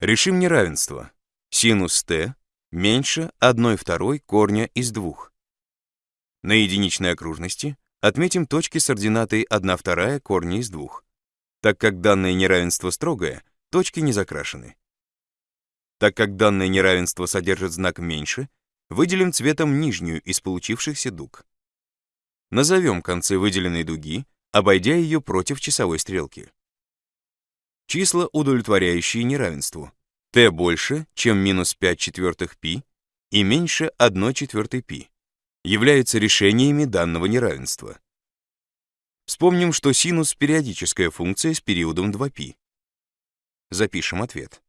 Решим неравенство. Синус t меньше 1 второй корня из 2. На единичной окружности отметим точки с ординатой 1 вторая корня из 2. Так как данное неравенство строгое, точки не закрашены. Так как данное неравенство содержит знак меньше, выделим цветом нижнюю из получившихся дуг. Назовем концы выделенной дуги, обойдя ее против часовой стрелки Числа, удовлетворяющие неравенству. t больше, чем минус 5 четвертых π и меньше 1 четвертой π, являются решениями данного неравенства. Вспомним, что синус — периодическая функция с периодом 2π. Запишем ответ.